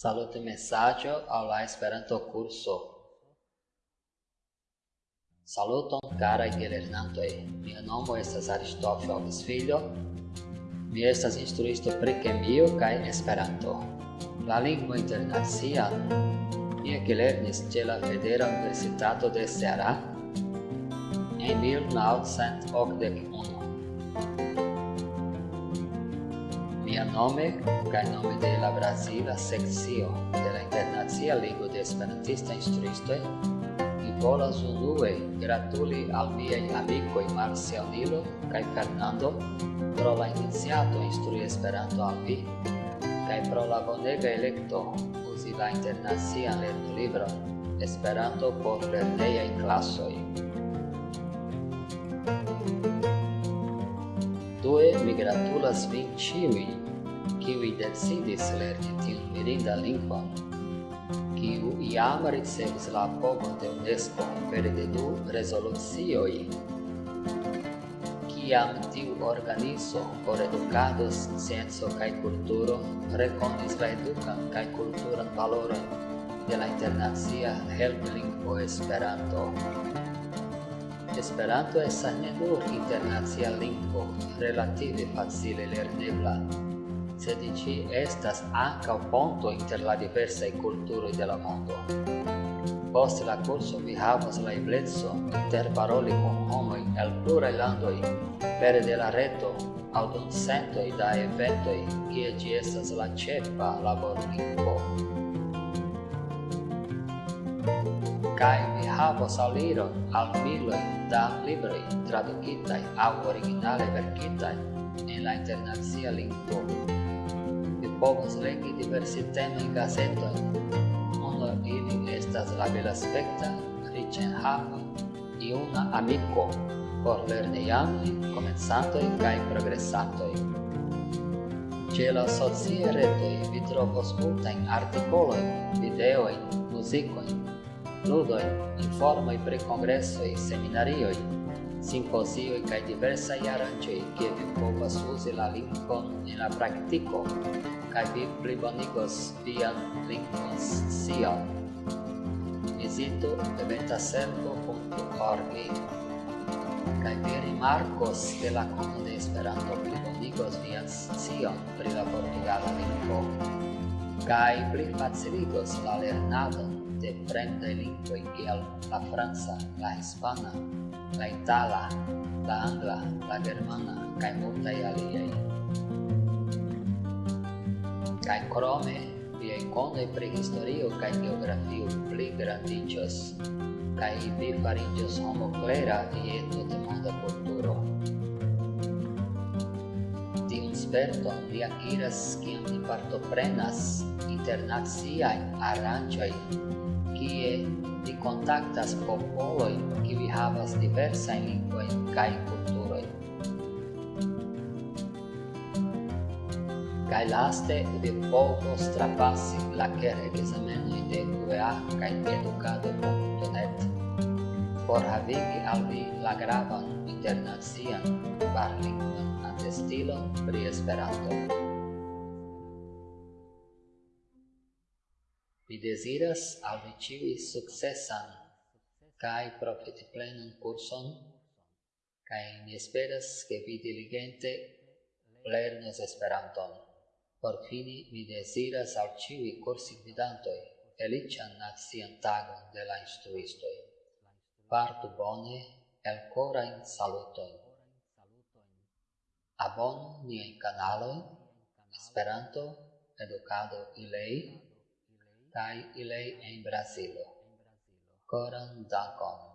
Salute messaggio al la Esperanto curso. Saluton cara i gelernantoi. Mia nomo estas Aristofio Augusfilio. Mi estas instruisto pri kemio kaj Esperanto. La lingvo internacia mi gelernis ĉe la Federa Universitato de Ceará en 1981. nome kaj nome de la Brazila sekcio de la Internacia Ligo de Esperantista Instruistoj mi volas unue gratuli al miaj amikoj Marcelilo kaj Fernando pro la iniciato instrui Esperanto al vi kaj pro la bonega elekto uzi la internacian lernolibron Esperanto por lernejaj klasoj. Due mi gratulas vin ĉiujn kiui decidis lerni tiun mirinda lingvon, kiu iam ricevis la apogon de UNESCO per de du rezolucioj. Kiam tiu organizo por edukado, scienco kaj kulturo rekonis la edukan kaj kulturan valoron de la internacia helplingvo Esperanto. Esperanto estas ne nur internacia lingvo relative facile lernebla, sed ci estas anca ponto inter la diversae culturo de la mondo. Post la curso vi havas la eblezzo interparoli con homoi el plurae landoi pere de la reto au sento da eventoi che ci estas la cepa laborlingvo. Kai vi havas aliron al miloi da libroi traducitai au originale verkitai in la internazia lingvo vi povas legi diversitemajn gazetoj Unu ili estas la belaspekta, riĉenhava, iuna amiko por lernejanoj, komencantoj kaj progresantoj. Ĉe la sociaj retoj vi trovos multajn artikolojn, videojn, muzikojn, ludojn, informoj pri kongresoj, seminarioj, e kaj diversaj aranĝoj, kie vi povas uzi la lingvon en la praktiko kaj vi plibonigos vian lingvoscion. Vizitu eventaservo.org kaj vi rimarkos ke la kono de Esperanto plibonigos vian scion pri la portugala lingvo kaj plifaciligos la lernadon de fremdaj lingvoj kiel la franca, la hispana, la itala, la angla, la germana kaj multaj aliaj kaj krome via konoj pri historio kaj geografio pli grandiĝos kaj vi fariĝos homo klera je tutmonda tota kulturo. Tiun sperton vi akiras kiam vi partoprenas internaciajn aranĝojn kie vi contactas popolojn kiuj havas diversajn lingvojn kaj kulturojn. cae laste de poco strapassi placere examenoi de UEA cae educado.net por havigi al vi la gravan internacian barlingvan atestilon pri Esperanto. Vi desiras al vi ciui successan cae profitiplenan curson cae mi esperas che vi diligente lernis Esperanton. Por fini mi desiras al ciui cursigvidantoj felician nacian tagon de la instruistoi. Partu bone elkorajn salutojn. Abonu niai canaloi, Esperanto, educado Ilei kai Ilei en Brasilo. Coran dankon!